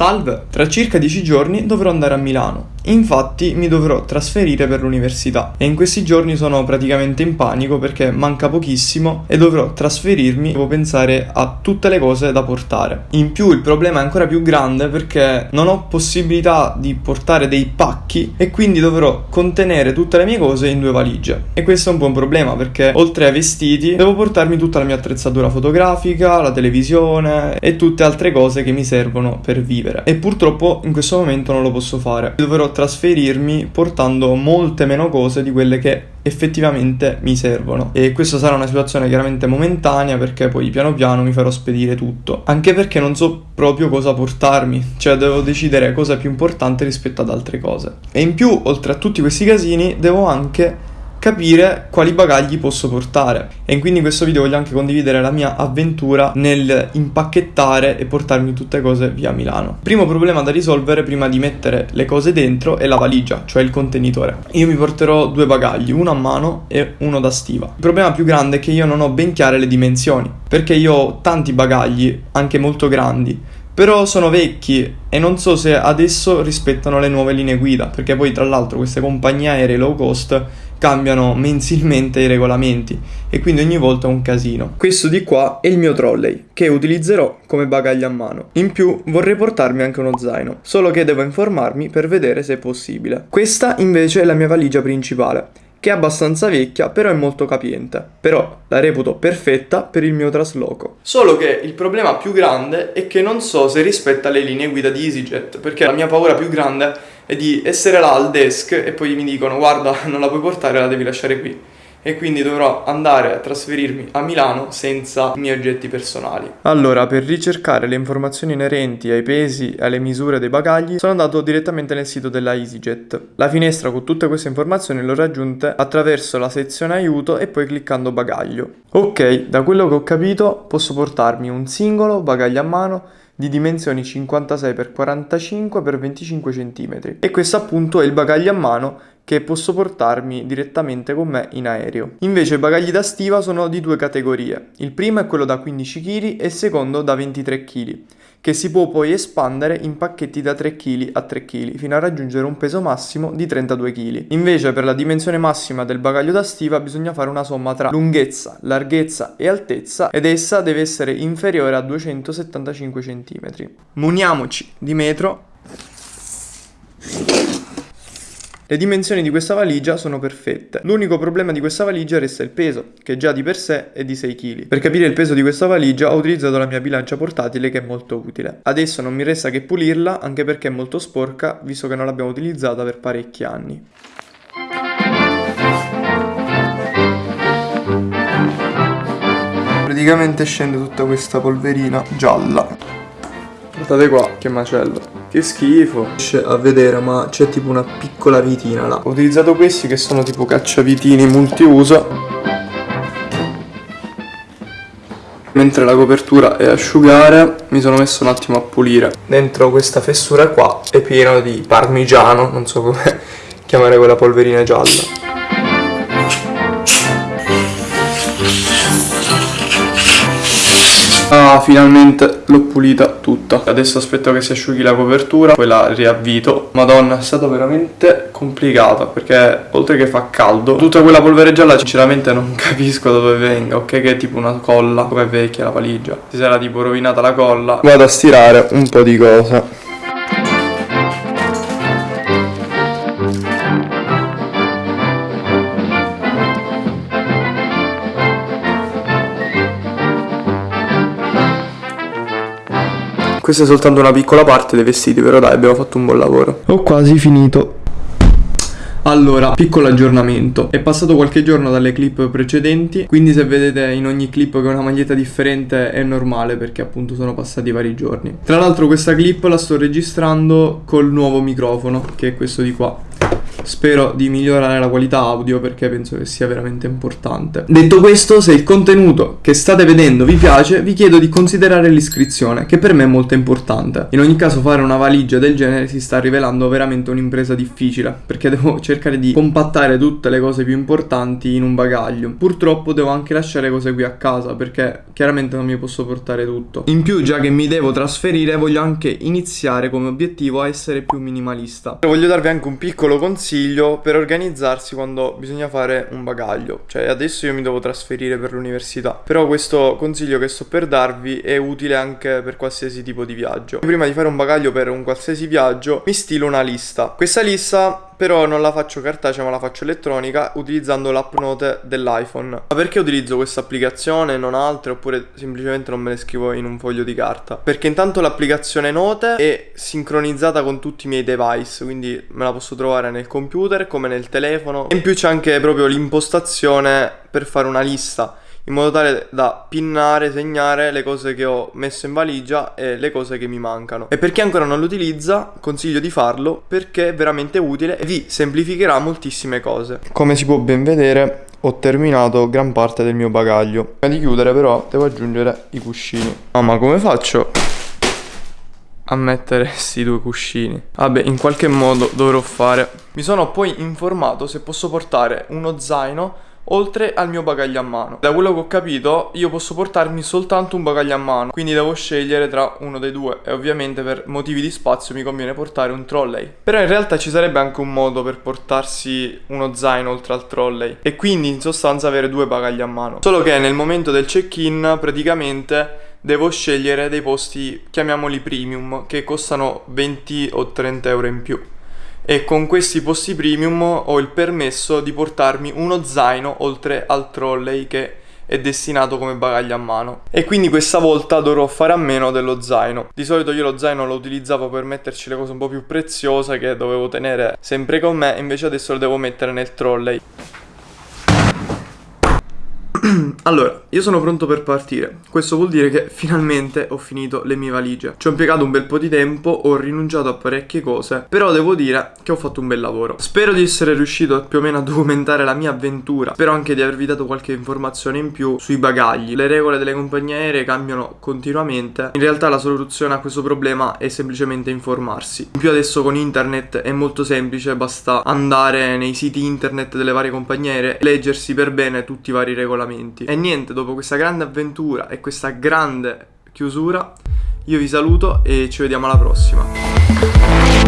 Salve, tra circa 10 giorni dovrò andare a Milano. Infatti mi dovrò trasferire per l'università e in questi giorni sono praticamente in panico perché manca pochissimo e dovrò trasferirmi, devo pensare a tutte le cose da portare. In più il problema è ancora più grande perché non ho possibilità di portare dei pacchi e quindi dovrò contenere tutte le mie cose in due valigie. E questo è un buon problema perché oltre ai vestiti devo portarmi tutta la mia attrezzatura fotografica, la televisione e tutte altre cose che mi servono per vivere. E purtroppo in questo momento non lo posso fare. Dovrò trasferirmi portando molte meno cose di quelle che effettivamente mi servono. E questa sarà una situazione chiaramente momentanea perché poi piano piano mi farò spedire tutto. Anche perché non so proprio cosa portarmi cioè devo decidere cosa è più importante rispetto ad altre cose. E in più oltre a tutti questi casini devo anche capire quali bagagli posso portare e quindi in questo video voglio anche condividere la mia avventura nel impacchettare e portarmi tutte cose via Milano. Primo problema da risolvere prima di mettere le cose dentro è la valigia, cioè il contenitore. Io mi porterò due bagagli, uno a mano e uno da stiva. Il problema più grande è che io non ho ben chiare le dimensioni, perché io ho tanti bagagli, anche molto grandi, però sono vecchi e non so se adesso rispettano le nuove linee guida, perché poi tra l'altro queste compagnie aeree low cost cambiano mensilmente i regolamenti e quindi ogni volta è un casino. Questo di qua è il mio trolley che utilizzerò come bagaglio a mano. In più vorrei portarmi anche uno zaino, solo che devo informarmi per vedere se è possibile. Questa invece è la mia valigia principale che è abbastanza vecchia, però è molto capiente. Però la reputo perfetta per il mio trasloco. Solo che il problema più grande è che non so se rispetta le linee guida di EasyJet, perché la mia paura più grande è di essere là al desk e poi mi dicono guarda non la puoi portare, la devi lasciare qui e quindi dovrò andare a trasferirmi a Milano senza i miei oggetti personali. Allora, per ricercare le informazioni inerenti ai pesi e alle misure dei bagagli, sono andato direttamente nel sito della EasyJet. La finestra con tutte queste informazioni l'ho raggiunta attraverso la sezione aiuto e poi cliccando bagaglio. Ok, da quello che ho capito posso portarmi un singolo bagaglio a mano di dimensioni 56 x 45 x 25 cm e questo appunto è il bagaglio a mano che posso portarmi direttamente con me in aereo. Invece i bagagli da stiva sono di due categorie. Il primo è quello da 15 kg e il secondo da 23 kg che si può poi espandere in pacchetti da 3 kg a 3 kg fino a raggiungere un peso massimo di 32 kg. Invece per la dimensione massima del bagaglio da stiva bisogna fare una somma tra lunghezza, larghezza e altezza ed essa deve essere inferiore a 275 cm. Muniamoci di metro le dimensioni di questa valigia sono perfette. L'unico problema di questa valigia resta il peso, che già di per sé è di 6 kg. Per capire il peso di questa valigia ho utilizzato la mia bilancia portatile che è molto utile. Adesso non mi resta che pulirla, anche perché è molto sporca, visto che non l'abbiamo utilizzata per parecchi anni. Praticamente scende tutta questa polverina gialla. Guardate qua, che macello. Che schifo. Riesce a vedere ma c'è tipo una piccola vitina là. Ho utilizzato questi che sono tipo cacciavitini multiuso. Mentre la copertura è asciugare mi sono messo un attimo a pulire. Dentro questa fessura qua è pieno di parmigiano, non so come chiamare quella polverina gialla. Ah, finalmente l'ho pulita tutta. Adesso aspetto che si asciughi la copertura, poi la riavvito. Madonna, è stato veramente complicato perché oltre che fa caldo, tutta quella polvere gialla sinceramente non capisco da dove venga. Ok che è tipo una colla, come è vecchia la valigia. Si sarà tipo rovinata la colla. Vado a stirare un po' di cosa. Questa è soltanto una piccola parte dei vestiti, però dai, abbiamo fatto un buon lavoro. Ho quasi finito. Allora, piccolo aggiornamento. È passato qualche giorno dalle clip precedenti, quindi se vedete in ogni clip che ho una maglietta differente è normale perché appunto sono passati vari giorni. Tra l'altro questa clip la sto registrando col nuovo microfono, che è questo di qua Spero di migliorare la qualità audio perché penso che sia veramente importante. Detto questo, se il contenuto che state vedendo vi piace, vi chiedo di considerare l'iscrizione, che per me è molto importante. In ogni caso fare una valigia del genere si sta rivelando veramente un'impresa difficile, perché devo cercare di compattare tutte le cose più importanti in un bagaglio. Purtroppo devo anche lasciare cose qui a casa, perché chiaramente non mi posso portare tutto. In più, già che mi devo trasferire, voglio anche iniziare come obiettivo a essere più minimalista. Voglio darvi anche un piccolo consiglio per organizzarsi quando bisogna fare un bagaglio. Cioè, adesso io mi devo trasferire per l'università, però questo consiglio che sto per darvi è utile anche per qualsiasi tipo di viaggio. Prima di fare un bagaglio per un qualsiasi viaggio, mi stilo una lista. Questa lista però non la faccio cartacea ma la faccio elettronica utilizzando l'app note dell'iPhone. Ma perché utilizzo questa applicazione e non altre oppure semplicemente non me le scrivo in un foglio di carta? Perché intanto l'applicazione note è sincronizzata con tutti i miei device, quindi me la posso trovare nel computer come nel telefono. E in più c'è anche proprio l'impostazione per fare una lista in modo tale da pinnare, segnare le cose che ho messo in valigia e le cose che mi mancano. E per chi ancora non lo utilizza, consiglio di farlo perché è veramente utile e vi semplificherà moltissime cose. Come si può ben vedere, ho terminato gran parte del mio bagaglio. Prima di chiudere però devo aggiungere i cuscini. Ah, ma come faccio? a mettere questi due cuscini Vabbè in qualche modo dovrò fare Mi sono poi informato se posso portare uno zaino oltre al mio bagaglio a mano. Da quello che ho capito io posso portarmi soltanto un bagaglio a mano, quindi devo scegliere tra uno dei due e ovviamente per motivi di spazio mi conviene portare un trolley. Però in realtà ci sarebbe anche un modo per portarsi uno zaino oltre al trolley e quindi in sostanza avere due bagagli a mano. Solo che nel momento del check-in praticamente devo scegliere dei posti, chiamiamoli premium, che costano 20 o 30 euro in più e con questi posti premium ho il permesso di portarmi uno zaino oltre al trolley che è destinato come bagaglio a mano. E quindi questa volta dovrò fare a meno dello zaino. Di solito io lo zaino lo utilizzavo per metterci le cose un po' più preziose che dovevo tenere sempre con me invece adesso lo devo mettere nel trolley allora, io sono pronto per partire. Questo vuol dire che finalmente ho finito le mie valigie. Ci ho impiegato un bel po' di tempo, ho rinunciato a parecchie cose, però devo dire che ho fatto un bel lavoro. Spero di essere riuscito più o meno a documentare la mia avventura. Spero anche di avervi dato qualche informazione in più sui bagagli. Le regole delle compagnie aeree cambiano continuamente. In realtà la soluzione a questo problema è semplicemente informarsi. In più adesso con internet è molto semplice, basta andare nei siti internet delle varie compagnie aeree, leggersi per bene tutti i vari regolamenti. E niente, dopo questa grande avventura e questa grande chiusura, io vi saluto e ci vediamo alla prossima.